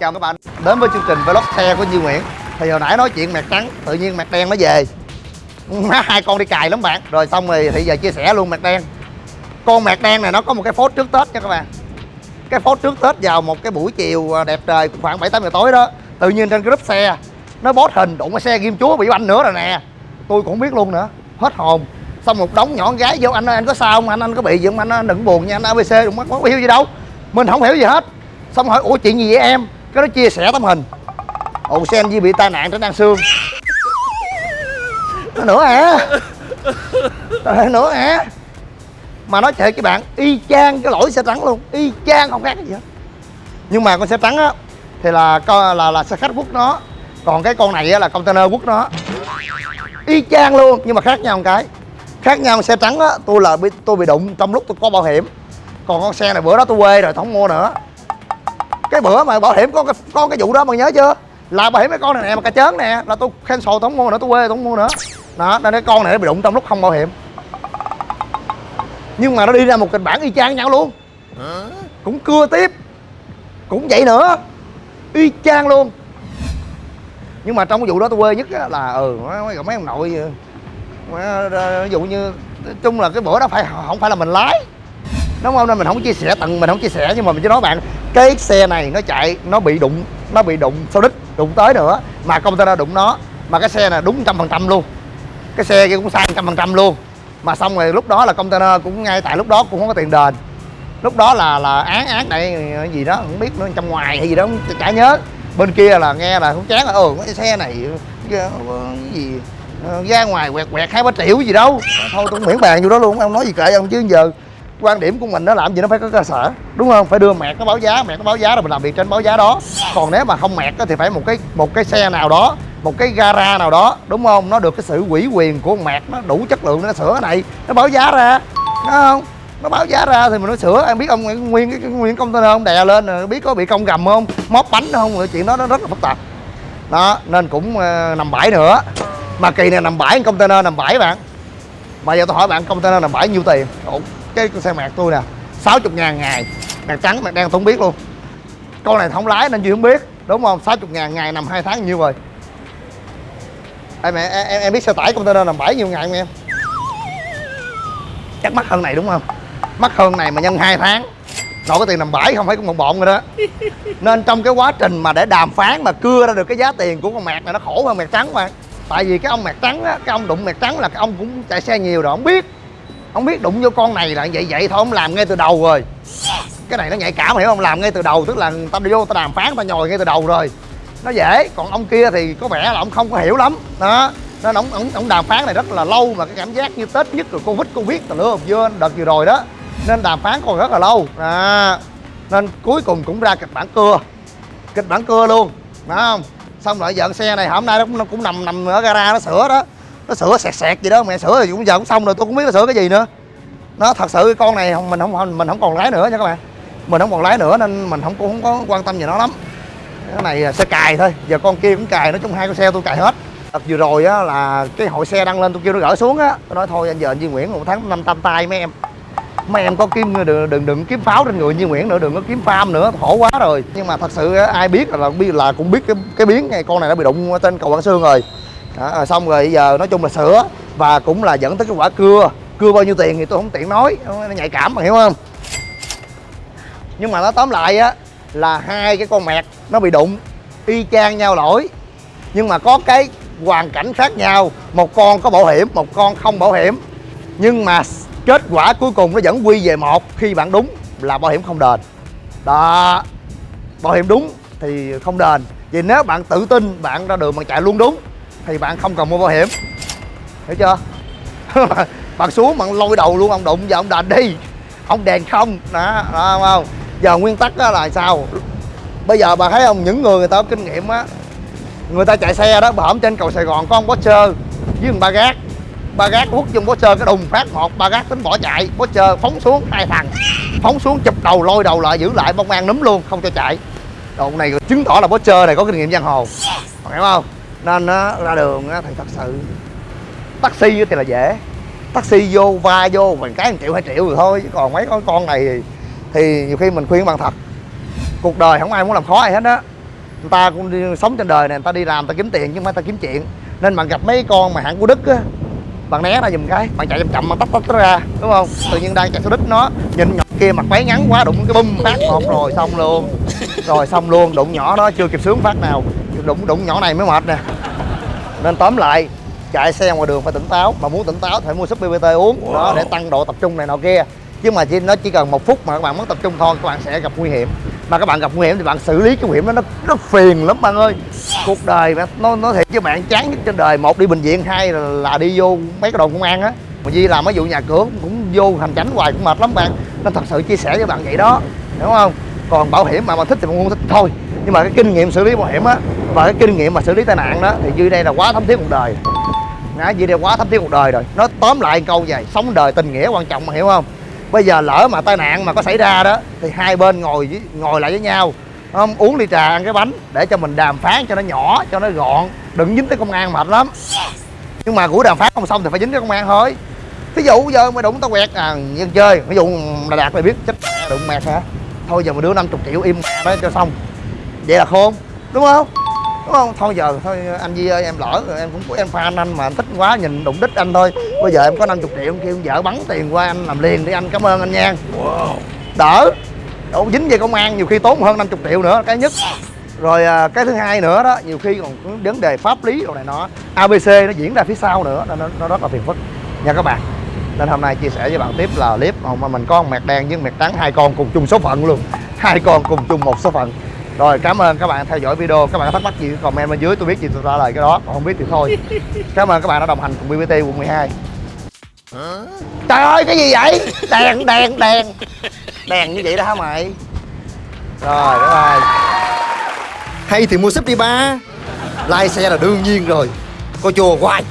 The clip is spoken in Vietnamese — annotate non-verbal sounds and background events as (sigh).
Chào các bạn đến với chương trình vlog xe của Duy Nguyễn. Thì hồi nãy nói chuyện mặt trắng, tự nhiên mặt đen nó về. (laughs) Má hai con đi cài lắm bạn. Rồi xong rồi thì giờ chia sẻ luôn mặt đen. Con mặt đen này nó có một cái phốt trước Tết nha các bạn. Cái phốt trước Tết vào một cái buổi chiều à, đẹp trời khoảng 7-8 giờ tối đó Tự nhiên trên cái group xe Nó bót hình đụng cái xe ghim chúa bị banh nữa rồi nè. Tôi cũng không biết luôn nữa Hết hồn. Xong một đống nhỏ con gái vô anh ơi anh có sao không? Anh anh có bị gì không? Anh, anh đừng buồn nha anh ABC đừng mắc có hiểu gì đâu. Mình không hiểu gì hết. Xong hỏi ủa chuyện gì vậy em? Cái đó chia sẻ tấm hình. Ồ xem Di bị tai nạn trên đang xương. Nó nữa hả? À? nữa hả? Mà nói thiệt các bạn, y chang cái lỗi xe trắng luôn. Y chang không khác gì hết. Nhưng mà con xe trắng á, thì là co- là là xe khách quốc nó. Còn cái con này á, là container quốc nó. Y chang luôn, nhưng mà khác nhau một cái. Khác nhau xe trắng á, tôi là bị, tôi bị đụng trong lúc tôi có bảo hiểm. Còn con xe này bữa đó tôi quê rồi, tôi không mua nữa cái bữa mà bảo hiểm có cái có cái vụ đó mà nhớ chưa? Là bảo hiểm cái con này nè mà cà chớn nè. Là tôi cancel tôi không mua nữa tôi quê tôi không mua nữa. Đó nên cái con này nó bị đụng trong lúc không bảo hiểm. Nhưng mà nó đi ra một kịch bản y chang nhau luôn. Cũng cưa tiếp. Cũng vậy nữa. Y chang luôn. Nhưng mà trong cái vụ đó tôi quê nhất là ừ mấy, mấy ông nội ừ, ờ, ví dụ như nói chung là cái bữa đó phải không phải là mình lái. Đúng không? Nên mình không chia sẻ tận mình không chia sẻ nhưng mà mình chỉ nói bạn cái xe này nó chạy, nó bị đụng, nó bị đụng sau đích đụng tới nữa, mà container đụng nó. Mà cái xe này đúng trăm phần trăm luôn. Cái xe kia cũng sai trăm phần trăm luôn. Mà xong rồi lúc đó là container cũng ngay tại lúc đó cũng không có tiền đền. Lúc đó là là án án này gì đó, không biết nữa, trong ngoài hay gì đó chả nhớ. Bên kia là nghe là cũng chán là ừ cái xe này, cái gì ờ, ra ngoài quẹt quẹt hai ba triệu gì đâu. Thôi tôi cũng miễn bàn vô đó luôn ông nói gì kệ ông chứ giờ quan điểm của mình nó làm gì nó phải có cơ sở đúng không? Phải đưa mẹt nó báo giá mẹt nó báo giá rồi mình làm việc trên báo giá đó. Còn nếu mà không mẹt thì phải một cái một cái xe nào đó một cái gara nào đó đúng không? Nó được cái sự ủy quyền của con mẹt nó đủ chất lượng nó sửa cái này nó báo giá ra đúng không? Nó báo giá ra thì mình nó sửa. Em biết ông nguyên cái, nguyên container ông đè lên rồi biết có bị cong gầm không? Móp bánh không? Rồi chuyện đó nó rất là phức tạp. Đó nên cũng ờ, nằm bãi nữa. Mà kỳ này nằm bãi container nằm bãi bạn. Mà giờ tôi hỏi bạn container nằm bãi nhiêu tiền? Ủa, cái con xe mạc tôi nè 60 ngàn ngày. Mạc trắng mạc đen tôi không biết luôn. Con này không lái nên chưa không biết đúng không? 60 ngàn ngày nằm hai tháng nhiêu rồi? Em, em, em, em biết xe tải container nằm bãi nhiêu ngày không em? Chắc mắc hơn này đúng không? Mắc hơn này mà nhân 2 tháng. Nội cái tiền nằm bãi không phải cũng một bộn rồi đó. Nên trong cái quá trình mà để đàm phán mà cưa ra được cái giá tiền của con mạc này nó khổ hơn mạc trắng mà. Tại vì cái ông mạc trắng á cái ông đụng mạc trắng là cái ông cũng chạy xe nhiều rồi không biết không biết đụng vô con này là vậy vậy thôi ông làm ngay từ đầu rồi. Cái này nó nhạy cảm hiểu không? Làm ngay từ đầu tức là người ta đi vô ta đàm phán ta nhồi ngay từ đầu rồi. Nó dễ còn ông kia thì có vẻ là ông không có hiểu lắm. Đó nên ông ông, ông đàm phán này rất là lâu mà cái cảm giác như tết nhất rồi covid covid tà lứa vừa đợt vừa rồi đó. Nên đàm phán còn rất là lâu. À, nên cuối cùng cũng ra kịch bản cưa. Kịch bản cưa luôn phải không? Xong rồi dọn xe này hôm nay nó cũng, nó cũng nằm nằm ở gara nó sửa đó nó sửa sẹt sẹt gì đó, mẹ sửa thì cũng giờ cũng xong rồi, tôi cũng biết nó sửa cái gì nữa. Nó thật sự con này mình không mình không còn lái nữa nha các bạn. Mình không còn lái nữa nên mình không, cũng không có quan tâm gì nó lắm. Cái này xe cài thôi, giờ con kia cũng cài, nói chung hai con xe tôi cài hết. Đợt vừa rồi á là cái hội xe đăng lên tôi kêu nó gỡ xuống á, tôi nói thôi anh giờ anh Duy Nguyễn một tháng năm tam tay mấy em. Mấy em có kiếm, đừng đừng đừng kiếm pháo trên người Duy Nguyễn nữa, đừng có kiếm farm nữa, khổ quá rồi. Nhưng mà thật sự ai biết là biết là cũng biết cái cái biến này, con này nó bị đụng trên cầu Quảng Sương rồi đó, rồi xong rồi giờ nói chung là sửa và cũng là dẫn tới cái quả cưa. Cưa bao nhiêu tiền thì tôi không tiện nói nó nhạy cảm mà hiểu không? Nhưng mà nó tóm lại á là hai cái con mẹt nó bị đụng y chang nhau lỗi. Nhưng mà có cái hoàn cảnh khác nhau một con có bảo hiểm một con không bảo hiểm. Nhưng mà kết quả cuối cùng nó vẫn quy về một khi bạn đúng là bảo hiểm không đền. Đó bảo hiểm đúng thì không đền. Vì nếu bạn tự tin bạn ra đường mà chạy luôn đúng thì bạn không cần mua bảo hiểm. Hiểu chưa? (laughs) Bạn xuống bạn lôi đầu luôn ông đụng giờ ông đền đi. Ông đèn không. Đó, đó không, giờ nguyên tắc đó là sao? Bây giờ bà thấy không những người người ta có kinh nghiệm á người ta chạy xe đó bà hổm trên cầu sài gòn có ông Porsche với một ba gác. Ba gác hút trong Porsche cái đùng phát một ba gác tính bỏ chạy. Porsche phóng xuống hai thằng phóng xuống chụp đầu lôi đầu lại giữ lại bông an núm luôn không cho chạy. Đồ này chứng tỏ là Porsche này có kinh nghiệm giang hồ. Hiểu không? Nên á, ra đường á, thì thật sự taxi thì là dễ. Taxi vô va vô mình cái 1 triệu hai triệu rồi thôi chứ còn mấy con con này thì, thì nhiều khi mình khuyên bằng thật. Cuộc đời không ai muốn làm khó ai hết á. Người ta cũng đi, sống trên đời này người ta đi làm người ta kiếm tiền chứ không phải ta kiếm chuyện. Nên bạn gặp mấy con mà hạng của đức á bạn né ra giùm cái bạn chạy chậm chậm mà tách tách ra đúng không? Tự nhiên đang chạy số đích nó nhìn nhỏ kia mặt váy ngắn quá đụng cái bum phát một rồi xong luôn. Rồi xong luôn đụng nhỏ đó chưa kịp sướng phát nào. Đụng đụng nhỏ này mới mệt nè nên tóm lại chạy xe ngoài đường phải tỉnh táo mà muốn tỉnh táo thì phải mua súp BBT uống. Đó để tăng độ tập trung này nọ kia. Chứ mà chỉ nó chỉ cần một phút mà các bạn mất tập trung thôi các bạn sẽ gặp nguy hiểm. Mà các bạn gặp nguy hiểm thì bạn xử lý cái nguy hiểm đó nó rất phiền lắm bạn ơi. Cuộc đời mà nó nó thiệt với bạn chán nhất trên đời. Một đi bệnh viện hai là, là đi vô mấy cái đồn công an á. Mà Di làm mấy vụ nhà cửa cũng vô hành chánh hoài cũng mệt lắm bạn. Nên thật sự chia sẻ với bạn vậy đó hiểu không còn bảo hiểm mà mình thích thì mình không thích thôi. Nhưng mà cái kinh nghiệm xử lý bảo hiểm á và cái kinh nghiệm mà xử lý tai nạn đó thì Duy đây là quá thấm thiết cuộc đời. Ngã Duy đây quá thấm thiết cuộc đời rồi. Nó tóm lại câu vậy sống đời tình nghĩa quan trọng mà hiểu không? Bây giờ lỡ mà tai nạn mà có xảy ra đó thì hai bên ngồi với, ngồi lại với nhau. Không? uống ly trà ăn cái bánh để cho mình đàm phán cho nó nhỏ cho nó gọn. Đừng dính tới công an mệt lắm. Nhưng mà của đàm phán không xong thì phải dính tới công an thôi. Ví dụ giờ mày đụng tao quẹt à dân chơi. Ví dụ là đạt mày biết chết đụng mẹt hả? Thôi giờ mày đưa 50 triệu im mẹ đó cho xong. Vậy là khôn đúng không? Đúng không? Thôi giờ thôi anh Di ơi em lỡ rồi em cũng em fan anh mà anh thích quá nhìn đụng đích anh thôi. Bây giờ em có 50 triệu kêu vợ bắn tiền qua anh làm liền đi anh cảm ơn anh nha. Đỡ. Đâu dính về công an nhiều khi tốn hơn 50 triệu nữa cái nhất. Rồi à, cái thứ hai nữa đó nhiều khi còn có vấn đề pháp lý đồ này nọ. Abc nó diễn ra phía sau nữa nó, nó rất là phiền phức. Nha các bạn nên hôm nay chia sẻ với bạn tiếp là clip mà mình có con mẹt đen với mẹt trắng hai con cùng chung số phận luôn. Hai con cùng chung một số phận. Rồi cảm ơn các bạn theo dõi video. Các bạn có thắc mắc gì comment bên dưới tôi biết gì tôi trả lời cái đó. Còn không biết thì thôi. (laughs) Cảm ơn các bạn đã đồng hành cùng BBT quận 12 trời ơi cái gì vậy? Đèn đèn đèn. Đèn như vậy đó hả mày? Rồi bye bye. Hay thì mua súp đi ba. Lai xe là đương nhiên rồi. Coi chùa hoài